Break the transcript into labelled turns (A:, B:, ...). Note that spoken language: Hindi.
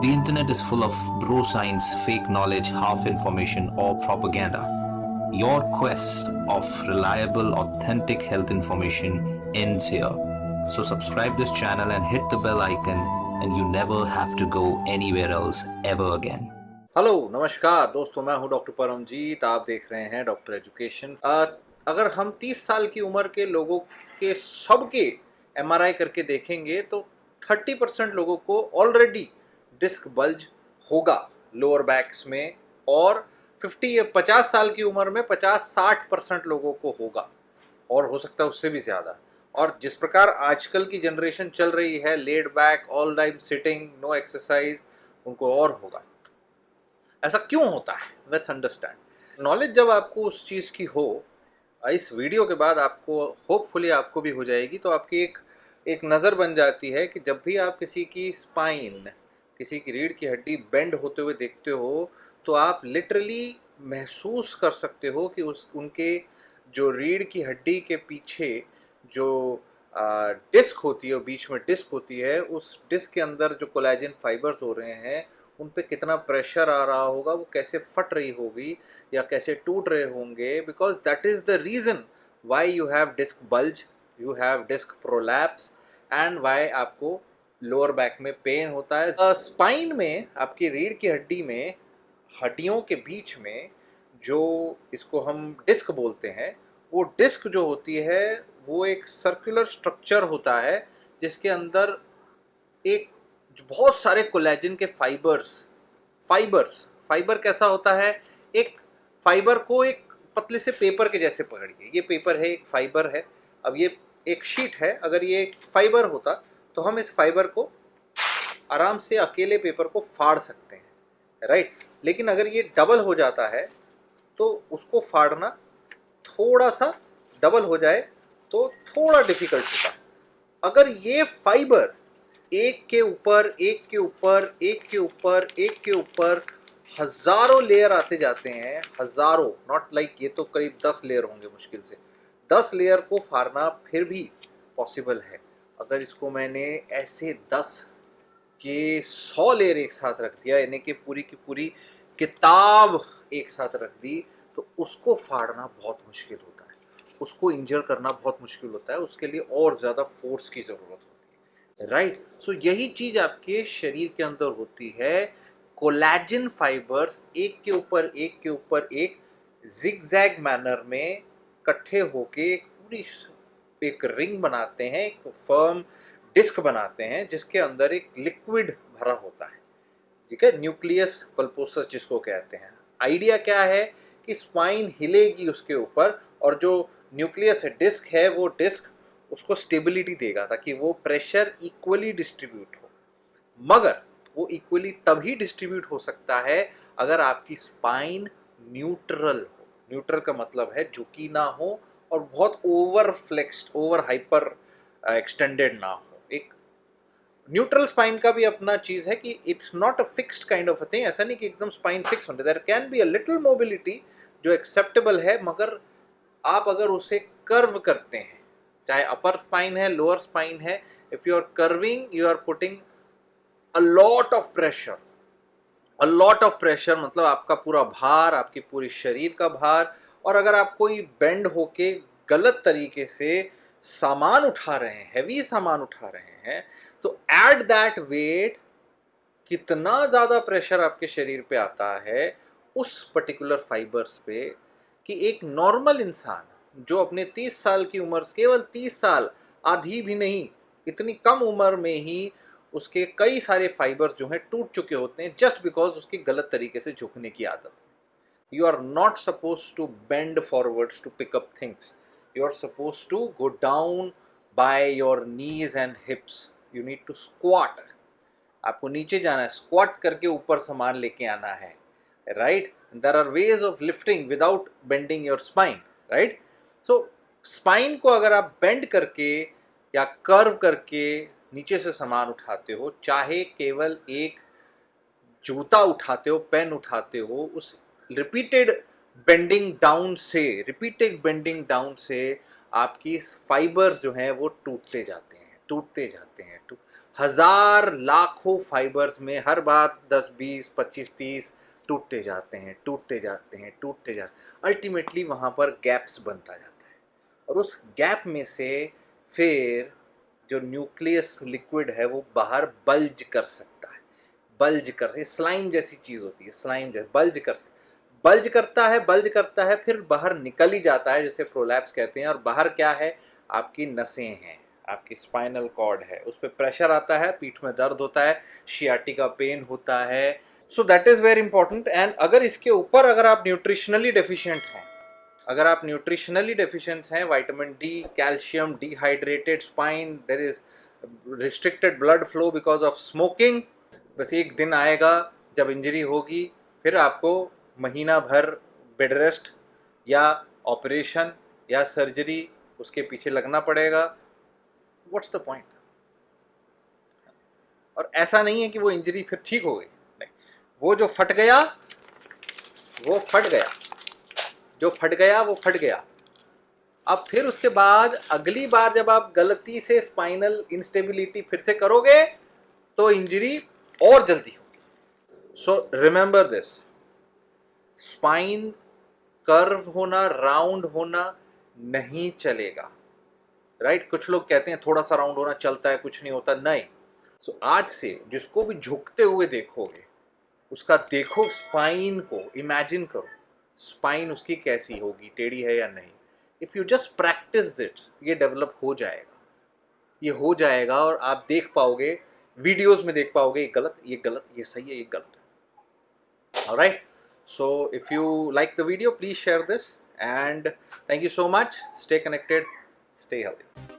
A: The internet is full of bro science, fake knowledge, half information, or propaganda. Your quest of reliable, authentic health information ends here. So, subscribe this channel and hit the bell icon, and you never have to go anywhere else ever again.
B: Hello नमस्कार दोस्तों मैं हूं डॉक्टर परमजीत आप देख रहे हैं डॉक्टर एजुकेशन अगर हम 30 साल की उम्र के लोगों के सबके एमआरआई करके देखेंगे तो 30 परसेंट लोगों को ऑलरेडी डिस्क बल्ज होगा लोअर बैक्स में, और 50 या 50 साल की उम्र में 50-60 परसेंट लोगों को होगा, और हो सकता है उससे भी ज़्यादा। और जिस प्रकार आजकल की जनरेशन चल रही है, laid back, all time sitting, no exercise, उनको और होगा। ऐसा क्यों होता है? लेट्स अंडरस्टैंड नॉलेज जब आपको उस चीज़ की हो, इस वीडियो के बाद आपको होपफुली आपको भी हो जाएगी तो आपकी एक एक नज़र बन जाती है कि जब भी आप किसी की स्पाइन किसी की रीढ़ की हड्डी बेंड होते हुए देखते हो तो आप लिटरली महसूस कर सकते हो कि उस, उनके जो रीढ़ की हड्डी के पीछे जो डिस्क होती है, बीच में डिस्क होती है, उस डिस्क के अंदर जो कोलेजन फाइबर्स हो रहे हैं, उन पे कितना प्रेशर आ रहा होगा, वो कैसे फट रही होगी या कैसे टूट रहे होंगे because that is the reason why you have disc bulge you have disc prolapse and why आपको लोअर बैक में पेन होता है। स्पाइन में, आपकी रीढ़ की हड्डी में, हड्डियों के बीच में जो इसको हम डिस्क बोलते हैं, वो डिस्क जो होती है, वो एक सर्कुलर स्ट्रक्चर होता है, जिसके अंदर एक बहुत सारे कोलेजन के फाइबर्स फाइबर्स फाइबर कैसा होता है? एक फाइबर को एक पतले से पेपर के जैसे पकड़िए। ये पेपर है, एक फाइबर है। अब ये एक शीट है। अगर ये फाइबर होता तो हम इस फाइबर को आराम से अकेले पेपर को फाड़ सकते हैं राइट लेकिन अगर ये डबल हो जाता है तो उसको फाड़ना थोड़ा सा डबल हो जाए तो थोड़ा डिफ़िकल्ट होता है। अगर ये फाइबर एक के ऊपर, एक के ऊपर, एक के ऊपर, एक के ऊपर हज़ारों लेयर आते जाते हैं, हज़ारों नॉट लाइक ये तो करीब दस लेयर होंगे मुश्किल से। दस लेयर को फाड़ना फिर भी पॉसिबल है। अगर इसको मैंने ऐसे दस के सौ लेयर एक साथ रख दिया यानी कि पूरी की पूरी किताब एक साथ रख दी तो उसको फाड़ना बहुत मुश्किल होता है। उसको इंजर करना बहुत मुश्किल होता है। उसके लिए और ज़्यादा फोर्स की ज़रूरत होती है। राइट सो so, यही चीज़ आपके शरीर के अंदर होती है। कोलैजिन फाइबर्स एक के ऊपर एक के ऊपर एक जिग मैनर में इकट्ठे होके पूरी एक रिंग बनाते हैं, एक फर्म डिस्क बनाते हैं, जिसके अंदर एक लिक्विड भरा होता है। ठीक है? न्यूक्लियस पल्पोसस जिसको कहते हैं। आइडिया क्या है कि स्पाइन हिलेगी उसके ऊपर और जो न्यूक्लियस डिस्क है, वो डिस्क उसको स्टेबिलिटी देगा, ताकि वो प्रेशर इक्वली डिस्ट्रीब्यूट हो। मगर वो इक्वली तभी डिस्ट्रीब्यूट हो सकता है अगर आपकी स्पाइन न्यूट्रल हो। न्यूट्रल का मतलब है झुकी ना हो और बहुत over flexed over hyper extended ना हो। एक न्यूट्रल स्पाइन का भी अपना चीज़ है कि it's not a fixed kind of a thing ऐसा नहीं कि एकदम स्पाइन फिक्स होने। There can be a little mobility जो एक्सेप्टेबल है, मगर आप अगर उसे कर्व करते हैं, चाहे अपर स्पाइन है लोअर स्पाइन है if you are curving you are putting a lot of pressure a lot of pressure मतलब आपका पूरा भार, आपकी पूरी शरीर का भार और अगर आप कोई बेंड होके गलत तरीके से सामान उठा रहे हैं हैवी सामान उठा रहे हैं तो एट दैट वेट कितना ज़्यादा प्रेशर आपके शरीर पे आता है उस पर्टिकुलर फाइबर्स पे कि एक नॉर्मल इंसान जो अपने 30 साल की उम्र, केवल 30 साल, आधी भी नहीं, इतनी कम उम्र में ही उसके कई सारे फाइबर्स जो हैं टूट चुके होते हैं जस्ट बिकॉज़ उसकी गलत तरीके से झुकने की आदत। You are not supposed to bend forwards to pick up things. You are supposed to go down by your knees and hips. You need to squat. आपको नीचे जाना है स्क्वाट करके ऊपर सामान लेके आना है right there are ways of lifting without bending your spine right so spine को अगर आप बेंड करके या कर्व करके नीचे से सामान उठाते हो, चाहे केवल एक जूता उठाते हो पेन उठाते हो, उस रिपीटेड बेंडिंग डाउन से रिपीटेड बेंडिंग डाउन से आपकी फाइबर जो हैं वो टूटते जाते हैं, टूटते जाते हैं। टू हज़ार लाखों फाइबर्स में हर बार 10 20 25 30 टूटते जाते हैं, टूटते जाते हैं, टूटते जाते अल्टीमेटली वहाँ पर गैप्स बनता जाता है। और उस गैप में से फिर जो न्यूक्लियस लिक्विड है वो बाहर बल्ज कर सकता है। बल्ज कर सकता स्लाइम जैसी चीज़ होती है स्लाइम जैसे बल्ज कर सकता बल्ज करता है, बल्ज करता है, फिर बाहर निकल ही जाता है, जिसे प्रोलैप्स कहते हैं। और बाहर क्या है? आपकी नसें हैं, आपकी स्पाइनल कॉर्ड है। उस पर प्रेशर आता है, पीठ में दर्द होता है शियाटी का पेन होता है। So that is very important and अगर इसके ऊपर अगर आप न्यूट्रिशनली डेफिशिएंट हैं, अगर आप न्यूट्रिशनली डेफिशिएंट हैं vitamin D calcium dehydrated spine there is restricted blood flow because of smoking बस एक दिन आएगा, जब इंजरी होगी, फिर आपको महीना भर बेड रेस्ट या ऑपरेशन या सर्जरी उसके पीछे लगना पड़ेगा। व्हाट्स द पॉइंट और ऐसा नहीं है कि वो इंजरी फिर ठीक हो गई। नहीं। वो जो फट गया, वो फट गया। जो फट गया, वो फट गया। अब फिर उसके बाद अगली बार जब आप गलती से स्पाइनल इंस्टेबिलिटी फिर से करोगे तो इंजरी और जल्दी होगी। So remember this spine curve होना राउंड होना नहीं चलेगा। राइट कुछ लोग कहते हैं थोड़ा सा राउंड होना चलता है कुछ नहीं होता नहीं। सो so, आज से जिसको भी झुकते हुए देखोगे उसका देखो स्पाइन को इमेजिन करो स्पाइन उसकी कैसी होगी टेढ़ी है या नहीं। If you just practise that ये डेवलप हो जाएगा। ये हो जाएगा और आप देख पाओगे वीडियोस में देख पाओगे ये गलत ये गलत ये सही है ये गलत है। Right So if you like the video, please share this and thank you so much. Stay connected, stay healthy.